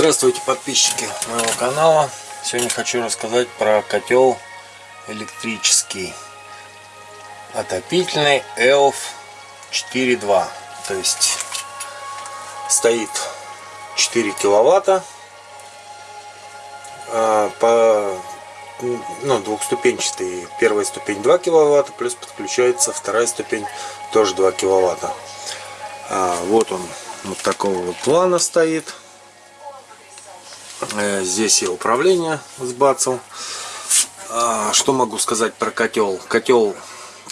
Здравствуйте подписчики моего канала. Сегодня хочу рассказать про котел электрический. Отопительный ELF 4.2 то есть стоит 4 киловатта а, по ну, двухступенчатый. Первая ступень 2 киловатта плюс подключается вторая ступень тоже 2 киловатта. А, вот он вот такого вот плана стоит здесь я управление сбацал. Что могу сказать про котел? Котел,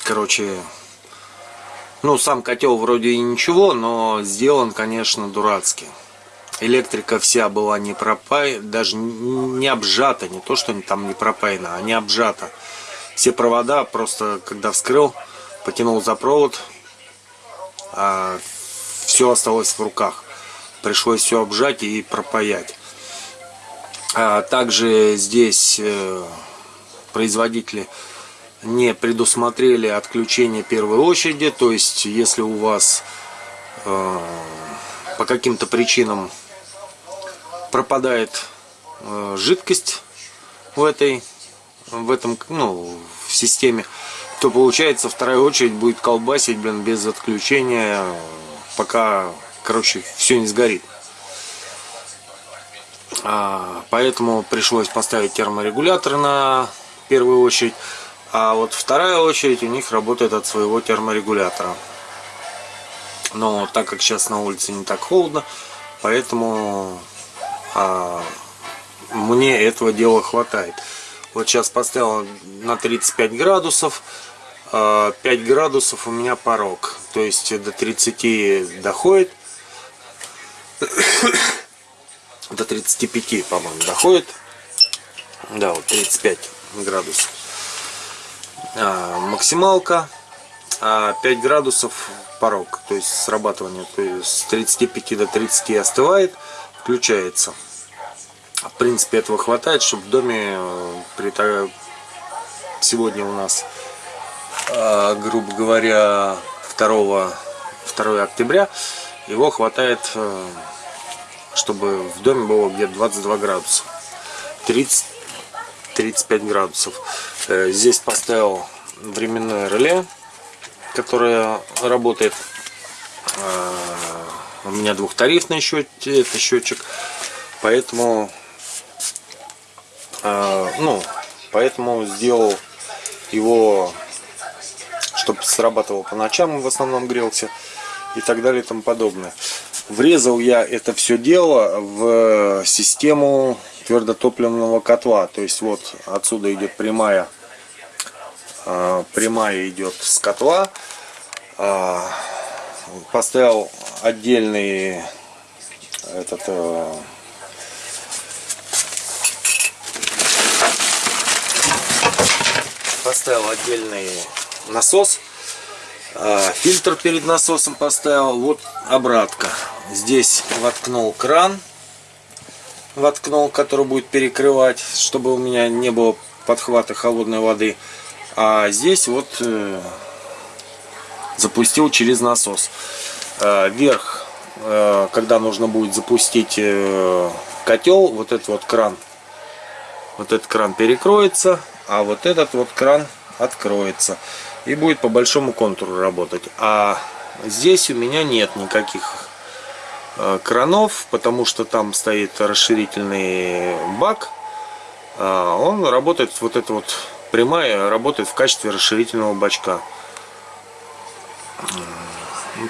короче, ну сам котел вроде и ничего, но сделан, конечно, дурацкий. Электрика вся была не пропаяна, даже не обжата, не то что там не пропаяна, а не обжата. Все провода просто, когда вскрыл, потянул за провод, а все осталось в руках. Пришлось все обжать и пропаять. А также здесь э, производители не предусмотрели отключение первой очереди. То есть, если у вас э, по каким-то причинам пропадает э, жидкость в этой в этом ну в системе то получается вторая очередь будет колбасить блин без отключения пока короче все не сгорит поэтому пришлось поставить терморегулятор на первую очередь. А вот вторая очередь у них работает от своего терморегулятора. Но так как сейчас на улице не так холодно, поэтому а, мне этого дела хватает. Вот сейчас поставил на 35 градусов. 5 а, градусов у меня порог. То есть до 30 доходит до 35, по-моему, доходит. Да, вот 35 градусов. А, максималка а 5 градусов порог, то есть срабатывание, то есть с 35 до 30 остывает, включается. В принципе, этого хватает, чтобы в доме э, при сегодня у нас, а, грубо говоря, 2, 2 октября, его хватает э, чтобы в доме было где-то 22 градуса. 30 35 градусов. Э, здесь поставил временное реле которое работает. Э, у меня двухтарифный счет это счетчик поэтому э, ну поэтому сделал его чтобы срабатывал по ночам в основном грелся и так далее и тому подобное Врезал я это все дело в систему твердотопливного котла. То есть вот отсюда идет прямая, а, прямая идет с котла. А, поставил отдельный этот э, поставил отдельный насос фильтр перед насосом поставил вот обратка. Здесь воткнул кран воткнул который будет перекрывать чтобы у меня не было подхвата холодной воды. А здесь вот э, запустил через насос. Э, вверх э, когда нужно будет запустить э, котел вот этот вот кран вот этот кран перекроется а вот этот вот кран откроется и будет по большому контуру работать а здесь у меня нет никаких Э, кранов, потому что там стоит расширительный бак. А, он работает, вот эта вот прямая, работает в качестве расширительного бачка.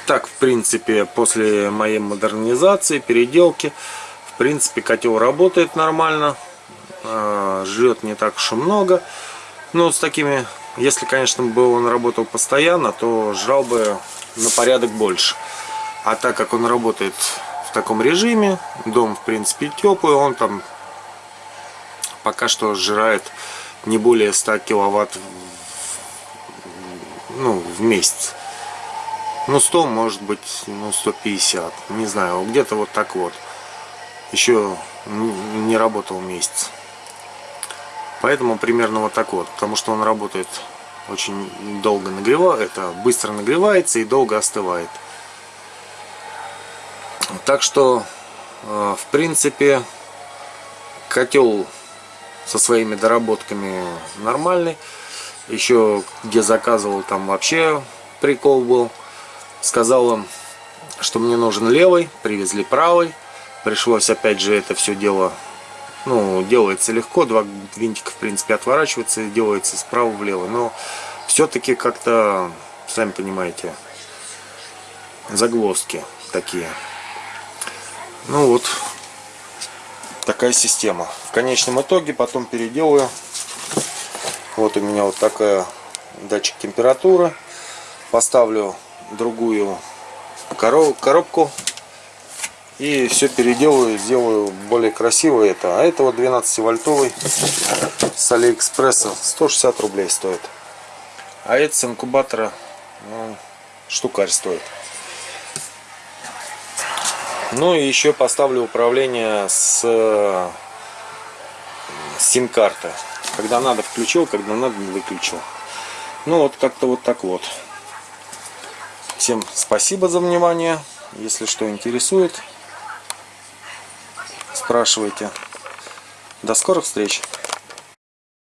Так, в принципе, после моей модернизации, переделки, в принципе, котел работает нормально. А, жрет не так уж и много. Но с такими, если, конечно, бы он работал постоянно, то жрал бы на порядок больше. А так как он работает в таком режиме, дом в принципе теплый, он там пока что сжирает не более 100 киловатт ну, в месяц. Ну 100 может быть, ну 150, не знаю, где-то вот так вот. Еще не работал месяц. Поэтому примерно вот так вот, потому что он работает очень долго нагревает, это быстро нагревается и долго остывает. Так что э, в принципе, котел со своими доработками нормальный. Еще где заказывал, там вообще прикол был. Сказал им, что мне нужен левый, привезли правый. Пришлось опять же это все дело, ну, делается легко, два винтика в принципе отворачиваются и делается справа влево. Но все-таки как-то, сами понимаете, загвоздки такие. Ну вот, такая система. В конечном итоге потом переделаю. Вот у меня вот такая датчик температуры. Поставлю другую коробку и все переделаю, сделаю более красиво это. А это вот 12 вольтовый с Алиэкспресса 160 рублей стоит. А это с инкубатора ну, штукарь стоит. Ну и еще поставлю управление с сим-карты. Когда надо включил, когда надо выключил. Ну вот как-то вот так вот. Всем спасибо за внимание. Если что интересует, спрашивайте. До скорых встреч!